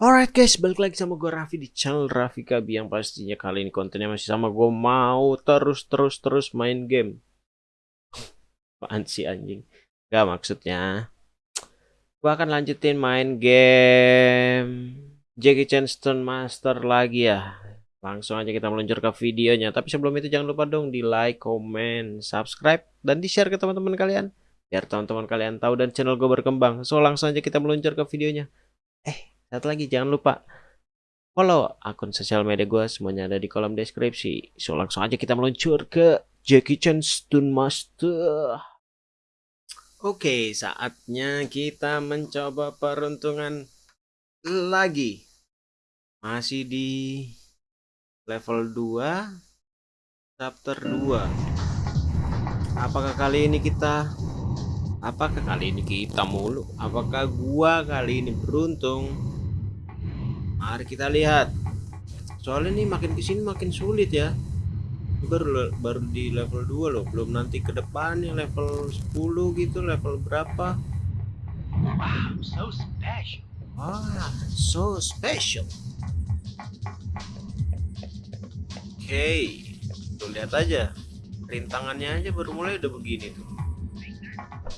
Alright guys, balik lagi sama gue Raffi di channel Raffi Kabi yang pastinya kali ini kontennya masih sama gue mau terus terus terus main game. Apaan sih anjing? Gak maksudnya. Gue akan lanjutin main game Jackie Chan Stone Master lagi ya. Langsung aja kita meluncur ke videonya. Tapi sebelum itu jangan lupa dong di like, comment, subscribe, dan di share ke teman-teman kalian. Biar teman-teman kalian tahu dan channel gue berkembang. So langsung aja kita meluncur ke videonya. Eh, satu lagi jangan lupa follow akun sosial media gue semuanya ada di kolom deskripsi. So langsung aja kita meluncur ke Jackie Chan Stun Master. Oke, saatnya kita mencoba peruntungan lagi. Masih di level 2 chapter 2. Apakah kali ini kita Apakah kali ini kita mulu? Apakah gua kali ini beruntung? Mari kita lihat. Soalnya ini makin ke sini makin sulit ya. Baru baru di level 2 loh, belum nanti ke depannya level 10 gitu, level berapa? Wow, so special. Ah, so special. Oke, okay. lihat aja. Rintangannya aja baru mulai udah begini tuh.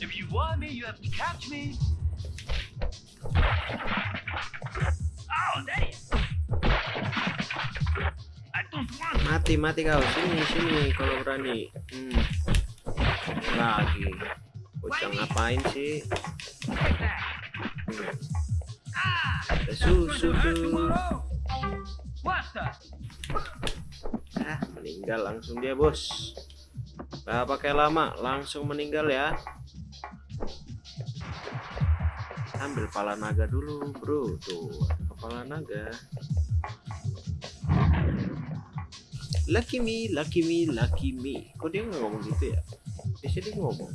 If you want me, you have to catch me. Mati mati kau sini sini kalau berani. Hmm. Lagi. Bocah ngapain sih? Susu tuh. Ah, meninggal langsung dia, Bos. Gak pakai lama, langsung meninggal ya. Ambil kepala naga dulu, Bro. Tuh, kepala naga. Lucky me, lucky me, lucky me. Kok dia nggak ngomong gitu ya? Biasanya dia ngomong.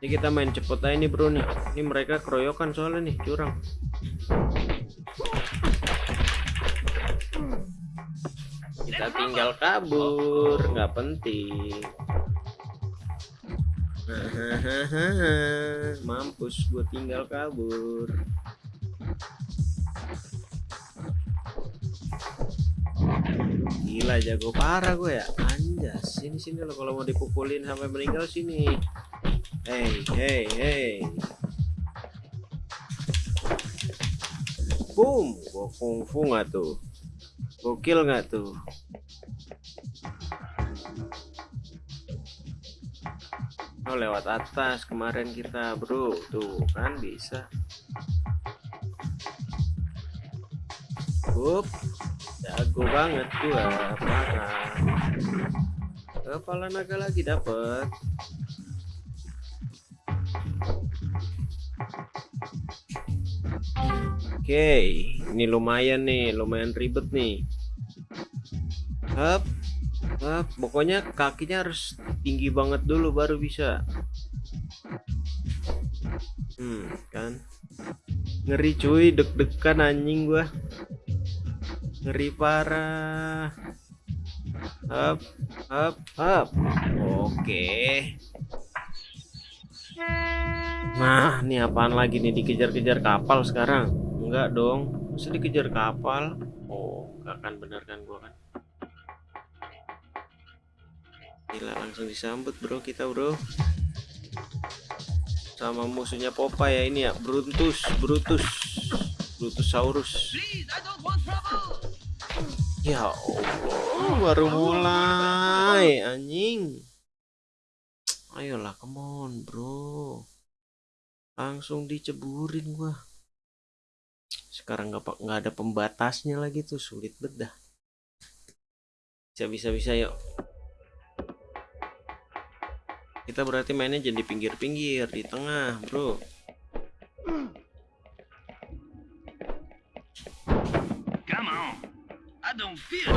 Ini kita main cepet aja nih bro nih. Ini mereka keroyokan soalnya nih, curang. Kita tinggal kabur, nggak penting. Mampus gue tinggal kabur. Gila jago parah gue ya. Anjas, sini sini lo kalau mau dipukulin sampai meninggal sini. Hey, hey, hey. Boom, gua kungfu nggak tuh? Gokil nggak tuh? Oh lewat atas kemarin kita bro tuh kan bisa. Up, jago banget gua parah. Kepala naga lagi dapet. Oke, ini lumayan nih, lumayan ribet nih. Up, up, pokoknya kakinya harus tinggi banget dulu baru bisa. Hmm, kan? Ngeri cuy, deg-degan anjing gua. Ngeri parah. Up, up, up. Oke. Nah, ini apaan lagi nih dikejar-kejar kapal sekarang? enggak dong masa dikejar kapal oh gak akan bener kan gua kan gila langsung disambut bro kita bro. Sama musuhnya Popa ya ini ya. Brutus Brutus. Brutusaurus. Ya Allah baru mulai anjing. Ayolah come on bro. Langsung diceburin gua. Sekarang nggak nggak ada pembatasnya lagi tuh sulit bedah bisa bisa bisa yuk kita berarti mainnya jadi pinggir-pinggir di tengah bro Come on. I don't feel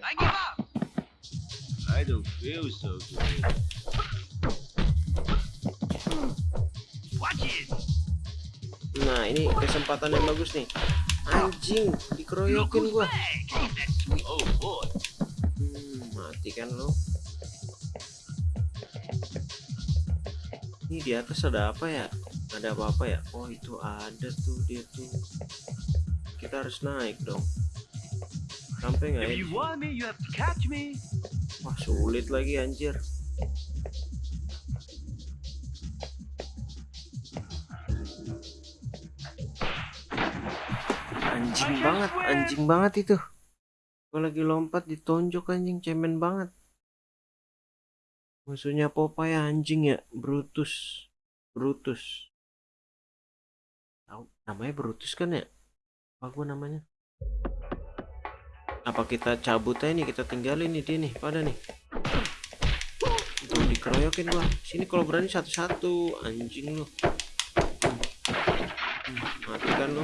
I give up. I don't feel so good. Watch it. Nah ini kesempatan yang bagus nih Anjing Dikeroyokin gua hmm, Mati kan lo Ini di atas ada apa ya? Ada apa-apa ya? Oh itu ada tuh dia tuh. Kita harus naik dong. Sampai nggak ya? Wah sulit lagi anjir. Anjing banget, anjing banget itu. Gue lagi lompat ditonjok anjing cemen banget. Musuhnya Popeye anjing ya, Brutus. Brutus. Tahu namanya Brutus kan ya? Apa gua namanya? Apa kita cabut aja nih, kita tinggalin nih dia nih, pada nih. Tuh dikeroyokin gua. Sini kalau berani satu-satu, anjing lu. Hmm, Matikan lu.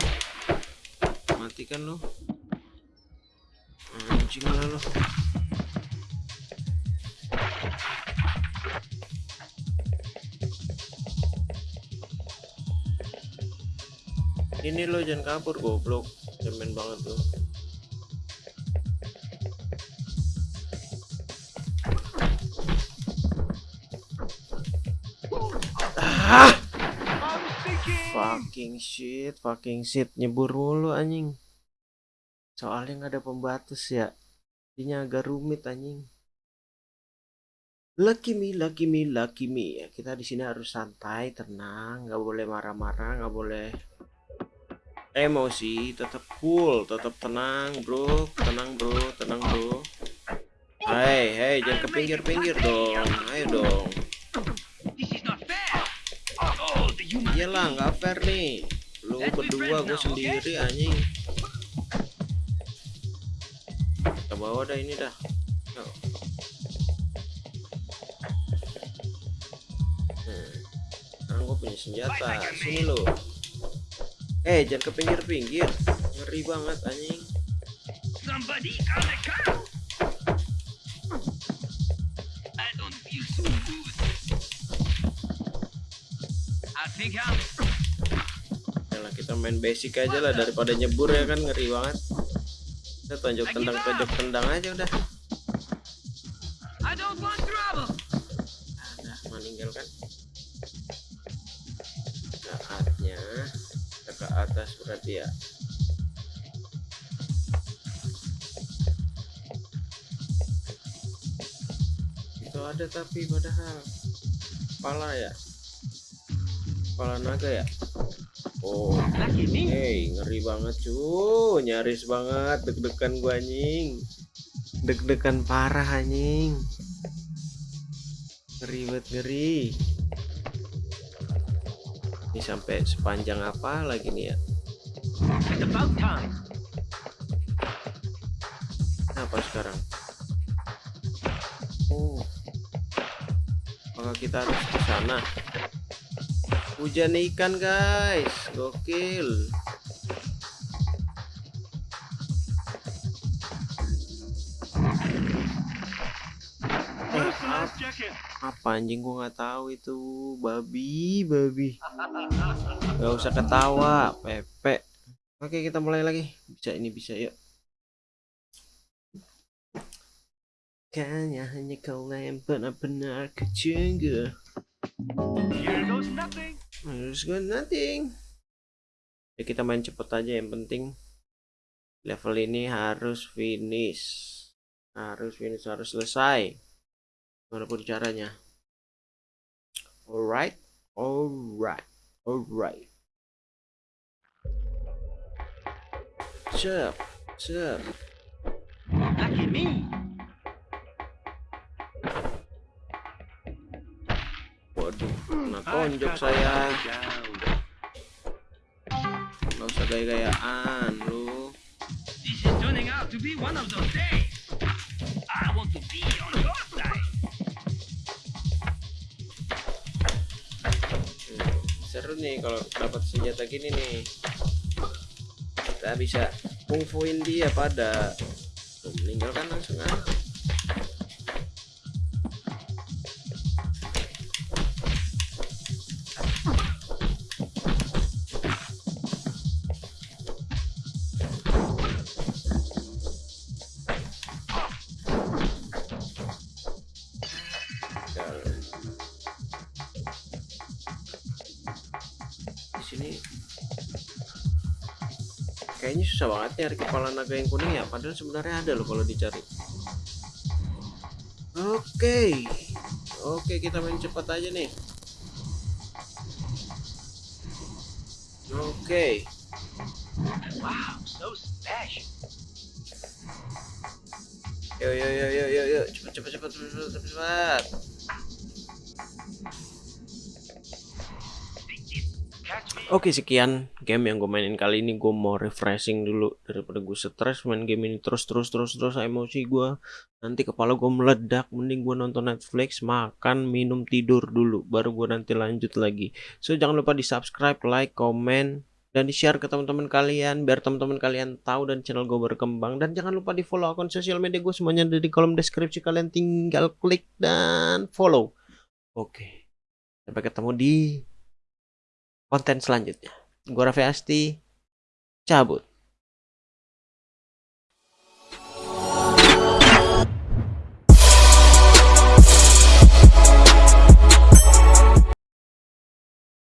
Matikan lu. Anjing lah lu. Ini lo jangan kabur goblok. Cemen banget lu. Ah! Fucking shit, fucking shit, nyebur mulu anjing. Soalnya nggak ada pembatas ya. Jadinya agak rumit anjing. Lucky me, lucky me, lucky me. Kita di sini harus santai, tenang, nggak boleh marah-marah, nggak boleh emosi, tetap cool, tetap tenang, bro, tenang, bro, tenang, bro. Hei, hei, jangan ke pinggir-pinggir dong, ayo dong. Iyalah, nggak fair nih. Lu berdua, gue sendiri anjing. Kita bawa dah ini dah. Hmm. Sekarang gue punya senjata. Sini lo. Eh, jangan ke pinggir-pinggir. Ngeri banget anjing. Somebody on the car. I don't feel so good. I think I'm. Yalah, kita main basic aja lah daripada nyebur ya kan ngeri banget. Kita tonjok tendang tonjok tendang aja udah. Berarti ya. Itu ada tapi padahal kepala ya? Kepala naga ya? Oh hey ngeri banget cu nyaris banget deg-degan gua anjing. Deg-degan parah anjing. Ngeri banget ngeri. Ini sampai sepanjang apa lagi nih ya It's about time. apa sekarang? Oh. Apakah kita harus ke sana? Hujan ikan guys. Gokil. Jacket? apa anjing? Gua nggak tahu itu. Babi babi. Nggak usah ketawa pepe oke kita mulai lagi. Bisa ini bisa yuk. Kayaknya hanya kau yang benar-benar kecengga Here goes nothing. Nothing. Ya kita main cepet aja. Yang penting Level ini harus finish. Harus finish, harus selesai. Walaupun caranya. Alright Alright Alright Cep Cep Lucky me. Waduh Kena tonjok saya Gak usah gaya-gayaan lu This is turning out to be one of those days. I want to be on your side. Hmm, seru nih kalau dapat senjata gini nih kita bisa kungfuin dia pada meninggalkan langsung ah kayaknya susah banget nyari kepala naga yang kuning ya. Padahal sebenarnya ada loh kalau dicari. Oke. Oke kita main cepat aja nih. Oke. Wow, so special. Yo yo yo yo yo yo. Cepat cepat cepat cepat cepat cepat. Oke sekian game yang gue mainin kali ini. Gue mau refreshing dulu daripada gue stres main game ini terus terus terus terus. Emosi gue nanti kepala gue meledak. Mending gue nonton Netflix makan minum tidur dulu. Baru gue nanti lanjut lagi. So jangan lupa di subscribe like comment dan di share ke teman-teman kalian. Biar teman-teman kalian tahu dan channel gue berkembang. Dan jangan lupa di follow akun sosial media gue semuanya ada di kolom deskripsi. Kalian tinggal klik dan follow. Oke. Sampai ketemu di konten selanjutnya. Gua Raffi Asti, cabut.